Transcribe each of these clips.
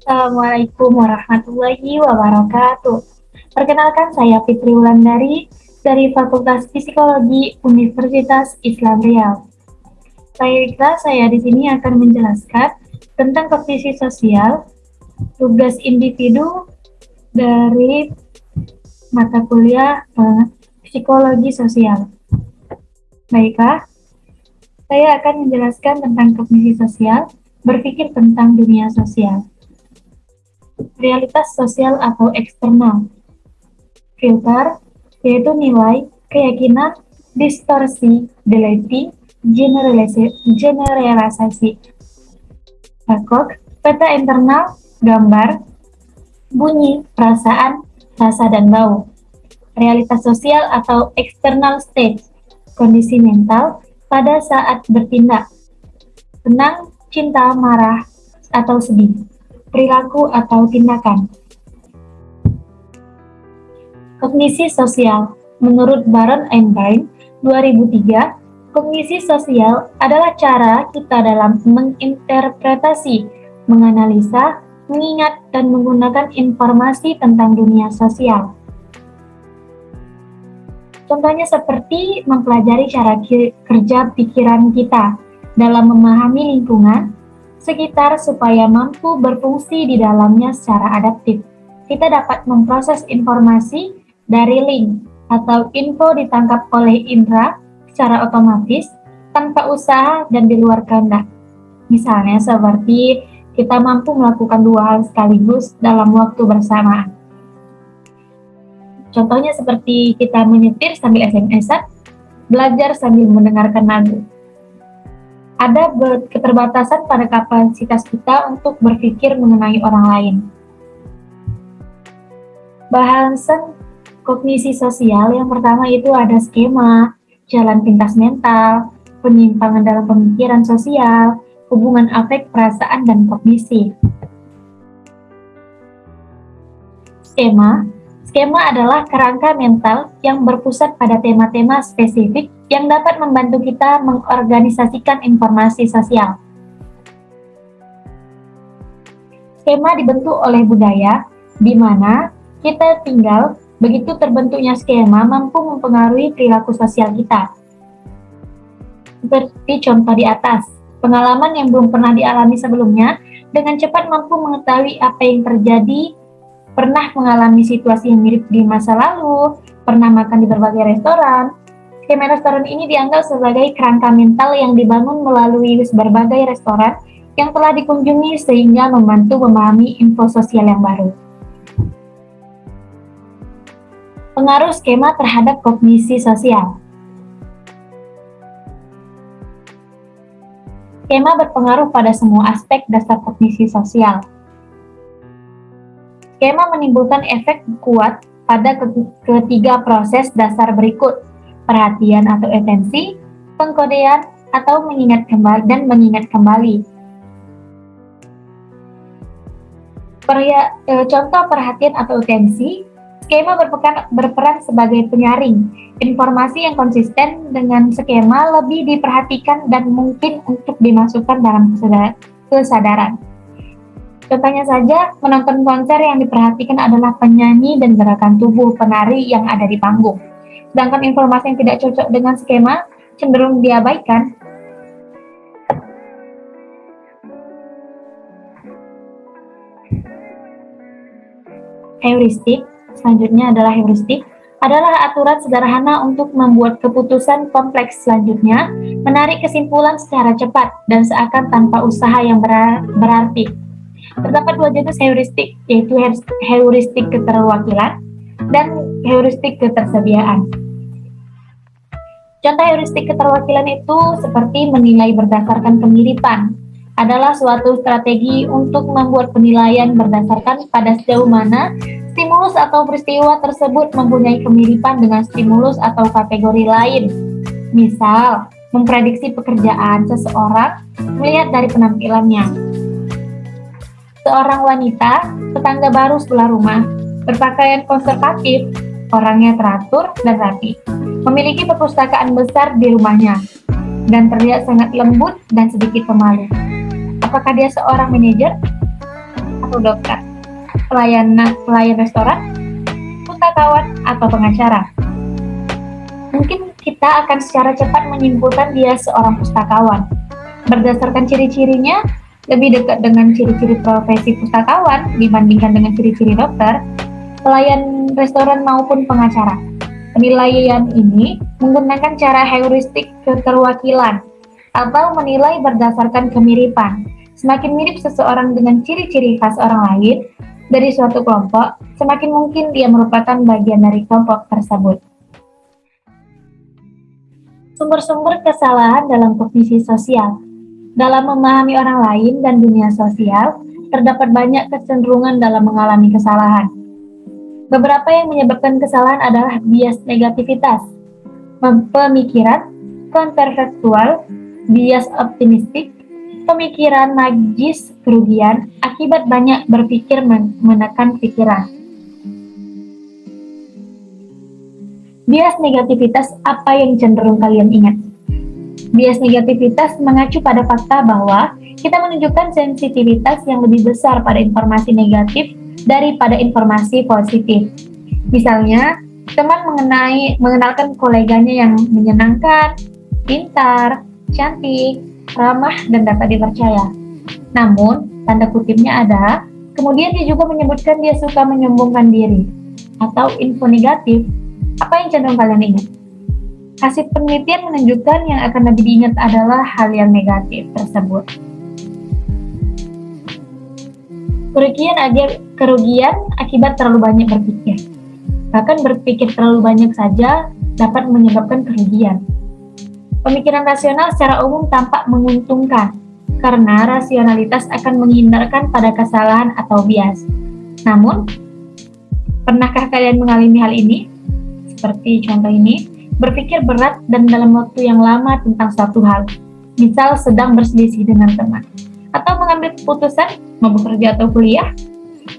Assalamualaikum warahmatullahi wabarakatuh. Perkenalkan saya Fitri Wulandari dari Fakultas Psikologi Universitas Islam Riau. Baiklah, saya di sini akan menjelaskan tentang kognisi sosial, tugas individu dari mata kuliah eh, psikologi sosial. Baiklah, saya akan menjelaskan tentang kognisi sosial, berpikir tentang dunia sosial realitas sosial atau eksternal. Filter yaitu nilai, keyakinan, distorsi, deleting, generalisasi. Bakok, peta internal, gambar, bunyi, perasaan, rasa dan bau. Realitas sosial atau external state, kondisi mental pada saat bertindak. Tenang, cinta, marah, atau sedih perilaku atau tindakan. Kognisi sosial Menurut Baron Einstein 2003, kognisi sosial adalah cara kita dalam menginterpretasi, menganalisa, mengingat, dan menggunakan informasi tentang dunia sosial. Contohnya seperti mempelajari cara kerja pikiran kita dalam memahami lingkungan, sekitar supaya mampu berfungsi di dalamnya secara adaptif. Kita dapat memproses informasi dari link atau info ditangkap oleh indera secara otomatis tanpa usaha dan di luar kehendak. Misalnya seperti kita mampu melakukan dua hal sekaligus dalam waktu bersamaan. Contohnya seperti kita menyetir sambil SMS-an, belajar sambil mendengarkan lagu ada keterbatasan pada kapasitas kita untuk berpikir mengenai orang lain. Bahasan kognisi sosial yang pertama itu ada skema, jalan pintas mental, penyimpangan dalam pemikiran sosial, hubungan afek, perasaan, dan kognisi. Skema Skema adalah kerangka mental yang berpusat pada tema-tema spesifik yang dapat membantu kita mengorganisasikan informasi sosial. Skema dibentuk oleh budaya, di mana kita tinggal, begitu terbentuknya skema mampu mempengaruhi perilaku sosial kita. Seperti contoh di atas, pengalaman yang belum pernah dialami sebelumnya, dengan cepat mampu mengetahui apa yang terjadi pernah mengalami situasi yang mirip di masa lalu, pernah makan di berbagai restoran. Skema restoran ini dianggap sebagai kerangka mental yang dibangun melalui berbagai restoran yang telah dikunjungi sehingga membantu memahami info sosial yang baru. Pengaruh skema terhadap kognisi sosial Skema berpengaruh pada semua aspek dasar kognisi sosial, Skema menimbulkan efek kuat pada ketiga proses dasar berikut, perhatian atau atensi, pengkodean, atau mengingat kembali dan mengingat kembali. Perya, e, contoh perhatian atau atensi, skema berperan, berperan sebagai penyaring. Informasi yang konsisten dengan skema lebih diperhatikan dan mungkin untuk dimasukkan dalam kesadaran. Contohnya saja, menonton konser yang diperhatikan adalah penyanyi dan gerakan tubuh penari yang ada di panggung. Sedangkan informasi yang tidak cocok dengan skema cenderung diabaikan. Heuristik, selanjutnya adalah heuristik, adalah aturan sederhana untuk membuat keputusan kompleks selanjutnya, menarik kesimpulan secara cepat dan seakan tanpa usaha yang berarti. Terdapat dua jenis heuristik, yaitu heuristik keterwakilan dan heuristik ketersediaan. Contoh heuristik keterwakilan itu seperti menilai berdasarkan kemiripan, adalah suatu strategi untuk membuat penilaian berdasarkan pada sejauh mana stimulus atau peristiwa tersebut mempunyai kemiripan dengan stimulus atau kategori lain. Misal, memprediksi pekerjaan seseorang melihat dari penampilannya, seorang wanita, tetangga baru sebelah rumah, berpakaian konservatif, orangnya teratur dan rapi, memiliki perpustakaan besar di rumahnya, dan terlihat sangat lembut dan sedikit pemalu. Apakah dia seorang manajer? atau dokter, pelayan, pelayan restoran, pustakawan, atau pengacara. Mungkin kita akan secara cepat menyimpulkan dia seorang pustakawan. Berdasarkan ciri-cirinya, lebih dekat dengan ciri-ciri profesi pustakawan dibandingkan dengan ciri-ciri dokter, pelayan restoran maupun pengacara. Penilaian ini menggunakan cara heuristik keterwakilan atau menilai berdasarkan kemiripan. Semakin mirip seseorang dengan ciri-ciri khas orang lain dari suatu kelompok, semakin mungkin dia merupakan bagian dari kelompok tersebut. Sumber-sumber kesalahan dalam kognisi sosial dalam memahami orang lain dan dunia sosial, terdapat banyak kecenderungan dalam mengalami kesalahan. Beberapa yang menyebabkan kesalahan adalah bias negativitas, pemikiran kontrafaktual, bias optimistik, pemikiran magis kerugian akibat banyak berpikir menekan pikiran. Bias negativitas apa yang cenderung kalian ingat? Bias negativitas mengacu pada fakta bahwa kita menunjukkan sensitivitas yang lebih besar pada informasi negatif daripada informasi positif. Misalnya, teman mengenai mengenalkan koleganya yang menyenangkan, pintar, cantik, ramah, dan dapat dipercaya. Namun, tanda kutipnya ada, kemudian dia juga menyebutkan dia suka menyombongkan diri atau info negatif. Apa yang cenderung kalian ingat? Hasil penelitian menunjukkan yang akan lebih diingat adalah hal yang negatif tersebut. Kerugian, kerugian akibat terlalu banyak berpikir. Bahkan berpikir terlalu banyak saja dapat menyebabkan kerugian. Pemikiran rasional secara umum tampak menguntungkan, karena rasionalitas akan menghindarkan pada kesalahan atau bias. Namun, pernahkah kalian mengalami hal ini? Seperti contoh ini, berpikir berat dan dalam waktu yang lama tentang suatu hal, misal sedang berselisih dengan teman, atau mengambil keputusan mau bekerja atau kuliah,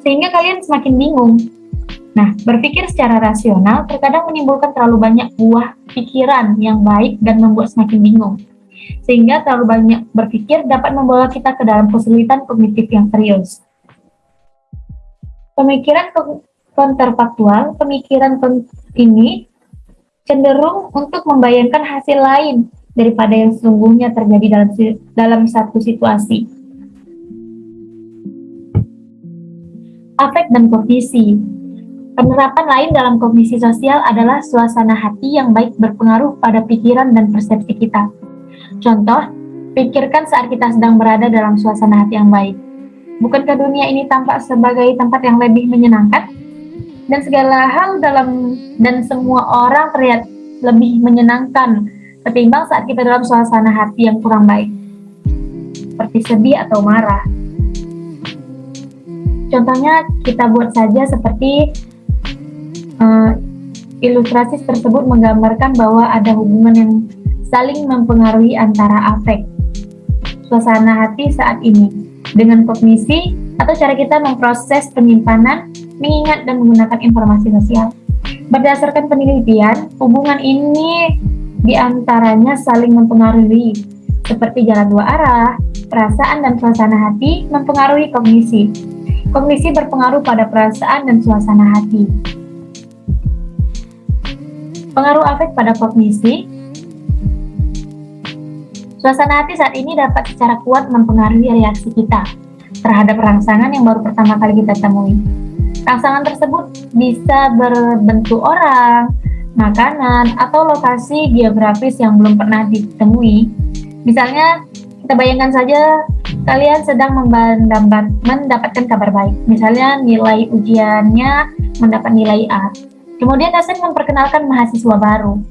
sehingga kalian semakin bingung. Nah, berpikir secara rasional terkadang menimbulkan terlalu banyak buah pikiran yang baik dan membuat semakin bingung. Sehingga terlalu banyak berpikir dapat membawa kita ke dalam kesulitan kognitif yang serius. Pemikiran kontrafaktual, pemikiran ini cenderung untuk membayangkan hasil lain daripada yang sesungguhnya terjadi dalam dalam satu situasi. Afek dan kognisi. Penerapan lain dalam kognisi sosial adalah suasana hati yang baik berpengaruh pada pikiran dan persepsi kita. Contoh, pikirkan saat kita sedang berada dalam suasana hati yang baik. Bukankah dunia ini tampak sebagai tempat yang lebih menyenangkan? Dan segala hal dalam dan semua orang terlihat lebih menyenangkan ketimbang saat kita dalam suasana hati yang kurang baik. Seperti sedih atau marah. Contohnya kita buat saja seperti uh, ilustrasi tersebut menggambarkan bahwa ada hubungan yang saling mempengaruhi antara afek suasana hati saat ini dengan kognisi atau cara kita memproses penyimpanan mengingat dan menggunakan informasi sosial. Berdasarkan penelitian, hubungan ini di antaranya saling mempengaruhi, seperti jalan dua arah, perasaan dan suasana hati mempengaruhi kognisi. Kognisi berpengaruh pada perasaan dan suasana hati. Pengaruh afek pada kognisi Suasana hati saat ini dapat secara kuat mempengaruhi reaksi kita terhadap rangsangan yang baru pertama kali kita temui. Rangsangan tersebut bisa berbentuk orang, makanan, atau lokasi geografis yang belum pernah ditemui. Misalnya, kita bayangkan saja kalian sedang mendapatkan kabar baik. Misalnya, nilai ujiannya mendapat nilai A. Kemudian dosen memperkenalkan mahasiswa baru.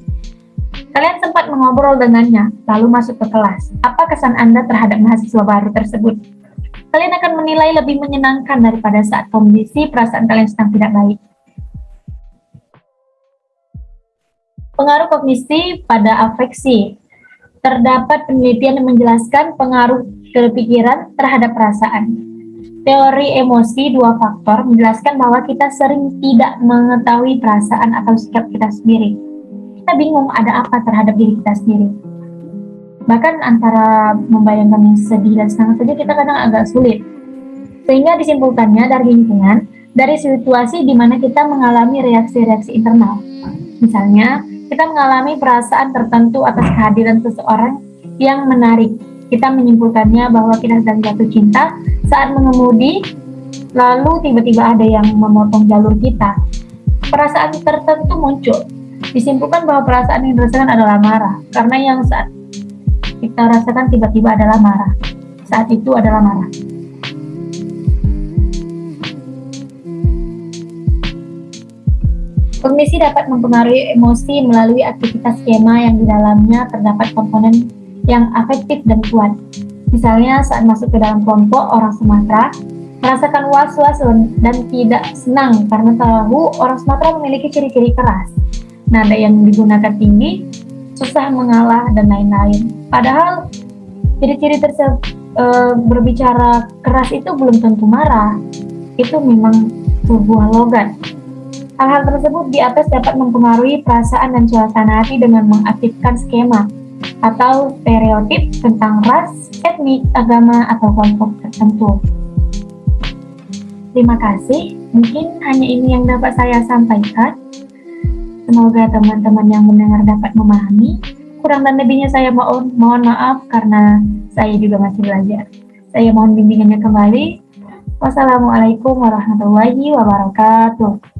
Kalian sempat mengobrol dengannya, lalu masuk ke kelas. Apa kesan Anda terhadap mahasiswa baru tersebut? Kalian akan menilai lebih menyenangkan daripada saat kondisi perasaan kalian sedang tidak baik. Pengaruh kognisi pada afeksi. Terdapat penelitian yang menjelaskan pengaruh kepikiran terhadap perasaan. Teori emosi dua faktor menjelaskan bahwa kita sering tidak mengetahui perasaan atau sikap kita sendiri. Kita bingung ada apa terhadap diri kita sendiri bahkan antara membayangkan yang sedih dan senang saja kita kadang agak sulit Sehingga disimpulkannya dari lingkungan, dari situasi di mana kita mengalami reaksi-reaksi internal. Misalnya, kita mengalami perasaan tertentu atas kehadiran seseorang yang menarik. Kita menyimpulkannya bahwa kita sedang jatuh cinta saat mengemudi, lalu tiba-tiba ada yang memotong jalur kita. Perasaan tertentu muncul. Disimpulkan bahwa perasaan yang dirasakan adalah marah, karena yang saat kita rasakan tiba-tiba adalah marah. Saat itu adalah marah. Kognisi dapat mempengaruhi emosi melalui aktivitas skema yang di dalamnya terdapat komponen yang afektif dan kuat. Misalnya saat masuk ke dalam kelompok orang Sumatera, merasakan was-was dan tidak senang karena tahu orang Sumatera memiliki ciri-ciri keras. Nada yang digunakan tinggi, susah mengalah, dan lain-lain. Padahal ciri-ciri tersebut e, berbicara keras itu belum tentu marah. Itu memang sebuah logat. Hal-hal tersebut di atas dapat mempengaruhi perasaan dan suasana hati dengan mengaktifkan skema atau stereotip tentang ras, etnik, agama, atau kelompok tertentu. Terima kasih, mungkin hanya ini yang dapat saya sampaikan. Semoga teman-teman yang mendengar dapat memahami. Kurang dan lebihnya saya mohon, mohon maaf karena saya juga masih belajar. Saya mohon bimbingannya kembali. Wassalamualaikum warahmatullahi wabarakatuh.